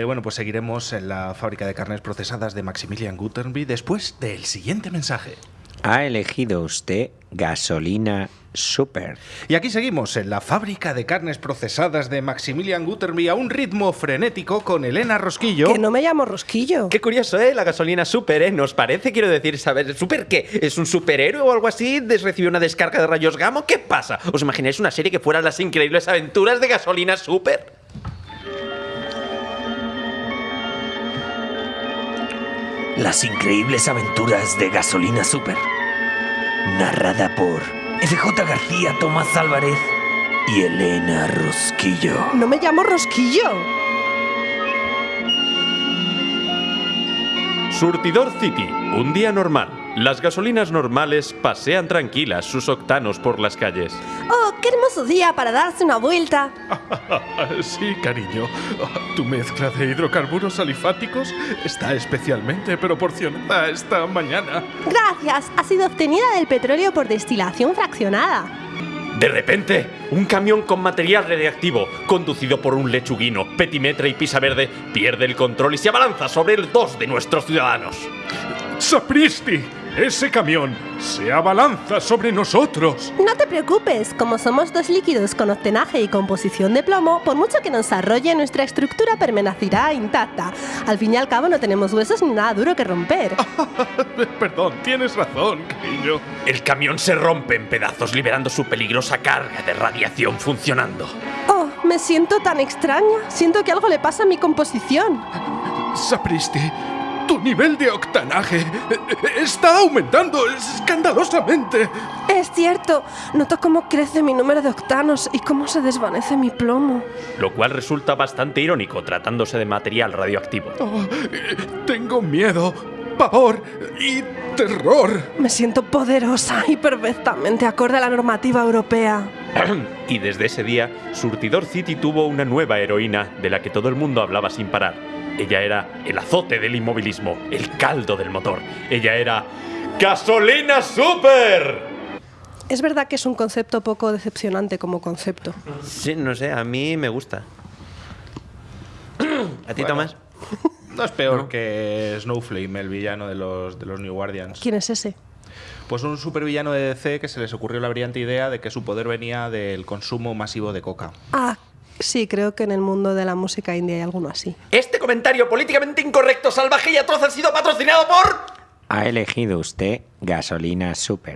Eh, Bueno, pues seguiremos en la fábrica de carnes procesadas de Maximilian Gutenberg después del siguiente mensaje. Ha elegido usted gasolina super. Y aquí seguimos en la fábrica de carnes procesadas de Maximilian Gutenberg a un ritmo frenético con Elena Rosquillo. Que no me llamo Rosquillo. Qué curioso, ¿eh? La gasolina super, ¿eh? ¿Nos parece? Quiero decir, saber, ¿super qué? ¿Es un superhéroe o algo así? ¿Des- ¿Recibió una descarga de rayos gamma? ¿Qué pasa? ¿Os imagináis una serie que fuera las increíbles aventuras de gasolina super? Las increíbles aventuras de Gasolina Super. Narrada por FJ García, Tomás Álvarez y Elena Rosquillo. No me llamo Rosquillo. Surtidor City, un día normal. Las gasolinas normales pasean tranquilas sus octanos por las calles. Oh, qué hermoso día para darse una vuelta. Sí, cariño. Tu mezcla de hidrocarburos alifáticos está especialmente proporcionada esta mañana. Gracias, ha sido obtenida del petróleo por destilación fraccionada. De repente, un camión con material radiactivo, conducido por un lechuguino, petimetre y pisa verde, pierde el control y se abalanza sobre el dos de nuestros ciudadanos. ¡Sapristi! Ese camión se abalanza sobre nosotros. No te preocupes, como somos dos líquidos con octenaje y composición de plomo, por mucho que nos arrolle, nuestra estructura permanecerá intacta. Al fin y al cabo no tenemos huesos ni nada duro que romper. Perdón, tienes razón, cariño. El camión se rompe en pedazos, liberando su peligrosa carga de radiación funcionando. Oh, me siento tan extraña. Siento que algo le pasa a mi composición. Sapristi, tu nivel de octanaje está aumentando escandalosamente. Es cierto, noto cómo crece mi número de octanos y cómo se desvanece mi plomo. Lo cual resulta bastante irónico tratándose de material radioactivo. Oh, tengo miedo, pavor y terror. Me siento poderosa y perfectamente acorde a la normativa europea. y desde ese día, Surtidor City tuvo una nueva heroína de la que todo el mundo hablaba sin parar. Ella era el azote del inmovilismo, el caldo del motor. Ella era ¡Gasolina Super! Es verdad que es un concepto poco decepcionante como concepto. Sí, no sé, a mí me gusta. ¿A ti, Tomás? No es peor que Snowflame, el villano de los, de los New Guardians. ¿Quién es ese? Pues un supervillano de DC que se les ocurrió la brillante idea de que su poder venía del consumo masivo de coca. Ah, sí, creo que en el mundo de la música india hay alguno así. Este comentario políticamente incorrecto, salvaje y atroz ha sido patrocinado por... Ha elegido usted gasolina super.